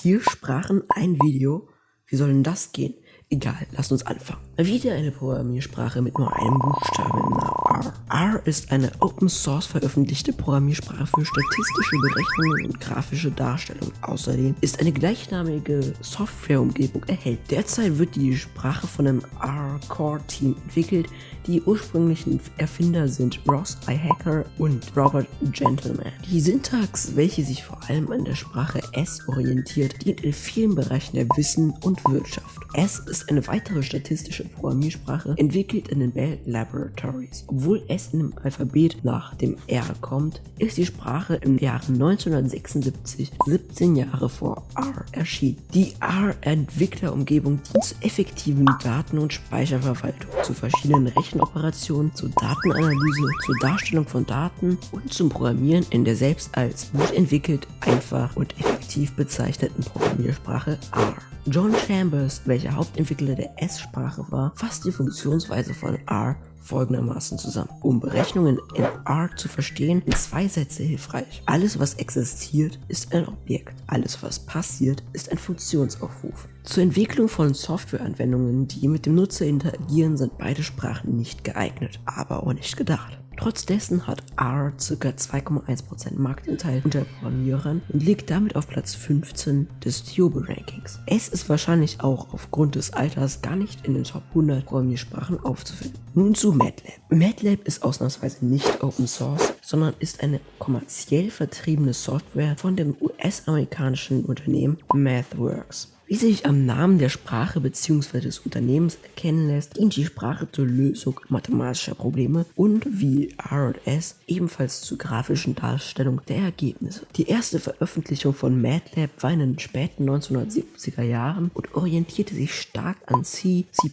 Vier Sprachen, ein Video? Wie soll denn das gehen? Egal, lasst uns anfangen. Wieder eine Programmiersprache mit nur einem Buchstaben im Namen R. R ist eine Open Source veröffentlichte Programmiersprache für statistische Berechnungen und grafische Darstellung. Außerdem ist eine gleichnamige Softwareumgebung erhältlich. Derzeit wird die Sprache von einem R-Core-Team entwickelt. Die ursprünglichen Erfinder sind Ross I. Hacker und Robert Gentleman. Die Syntax, welche sich vor allem an der Sprache S orientiert, dient in vielen Bereichen der Wissen und Wirtschaft. S ist eine weitere statistische Programmiersprache, entwickelt in den Bell Laboratories. Obwohl S in dem Alphabet nach dem R kommt, ist die Sprache im Jahre 1976, 17 Jahre vor R, erschienen. Die R-Entwicklerumgebung dient zur effektiven Daten- und Speicherverwaltung, zu verschiedenen Rechenoperationen, zur Datenanalyse, zur Darstellung von Daten und zum Programmieren in der selbst als gut entwickelt, einfach und effektiv bezeichneten Programmiersprache R. John Chambers, welcher Hauptentwickler der S-Sprache war, fasst die Funktionsweise von R folgendermaßen zusammen. Um Berechnungen in R zu verstehen, sind zwei Sätze hilfreich. Alles, was existiert, ist ein Objekt. Alles, was passiert, ist ein Funktionsaufruf. Zur Entwicklung von Softwareanwendungen, die mit dem Nutzer interagieren, sind beide Sprachen nicht geeignet, aber auch nicht gedacht. Trotz dessen hat R ca. 2,1% Marktanteil unter Programmierern und liegt damit auf Platz 15 des Tiobe Rankings. Es ist wahrscheinlich auch aufgrund des Alters gar nicht in den Top 100 Programmiersprachen aufzufinden. Nun zu MATLAB. MATLAB ist ausnahmsweise nicht Open Source, sondern ist eine kommerziell vertriebene Software von dem US-amerikanischen Unternehmen MathWorks. Wie sich am Namen der Sprache bzw. des Unternehmens erkennen lässt, dient die Sprache zur Lösung mathematischer Probleme und wie R&S ebenfalls zur grafischen Darstellung der Ergebnisse. Die erste Veröffentlichung von MATLAB war in den späten 1970er Jahren und orientierte sich stark an C, C++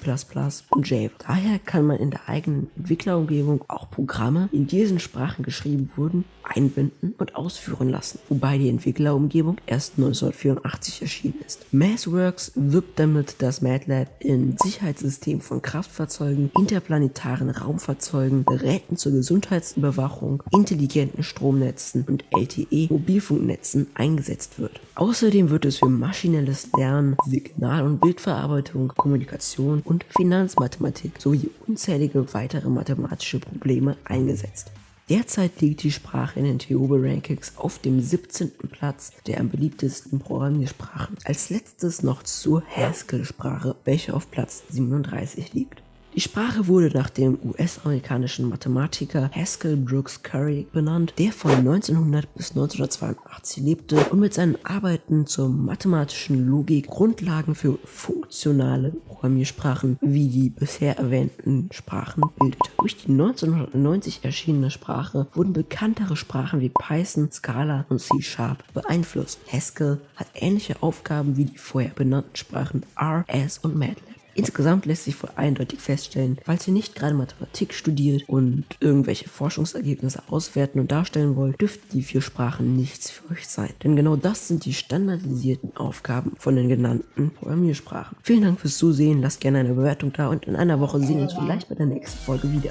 und Java. Daher kann man in der eigenen Entwicklerumgebung auch Programme, in diesen Sprachen geschrieben wurden, einbinden und ausführen lassen, wobei die Entwicklerumgebung erst 1984 erschienen ist. MathWorks wirbt damit, dass MATLAB in Sicherheitssystemen von Kraftfahrzeugen, interplanetaren Raumfahrzeugen, Geräten zur Gesundheitsüberwachung, intelligenten Stromnetzen und LTE-Mobilfunknetzen eingesetzt wird. Außerdem wird es für maschinelles Lernen, Signal- und Bildverarbeitung, Kommunikation und Finanzmathematik sowie unzählige weitere mathematische Probleme eingesetzt. Derzeit liegt die Sprache in den Theobe Rankings auf dem 17. Platz der am beliebtesten Programmiersprachen. Als letztes noch zur Haskell-Sprache, welche auf Platz 37 liegt. Die Sprache wurde nach dem US-amerikanischen Mathematiker Haskell Brooks Curry benannt, der von 1900 bis 1982 lebte und mit seinen Arbeiten zur mathematischen Logik Grundlagen für funktionale Programmiersprachen wie die bisher erwähnten Sprachen bildete. Durch die 1990 erschienene Sprache wurden bekanntere Sprachen wie Python, Scala und C Sharp beeinflusst. Haskell hat ähnliche Aufgaben wie die vorher benannten Sprachen R, S und MATLAB. Insgesamt lässt sich wohl eindeutig feststellen, falls ihr nicht gerade Mathematik studiert und irgendwelche Forschungsergebnisse auswerten und darstellen wollt, dürften die vier Sprachen nichts für euch sein. Denn genau das sind die standardisierten Aufgaben von den genannten Programmiersprachen. Vielen Dank fürs Zusehen, lasst gerne eine Bewertung da und in einer Woche sehen wir uns vielleicht bei der nächsten Folge wieder.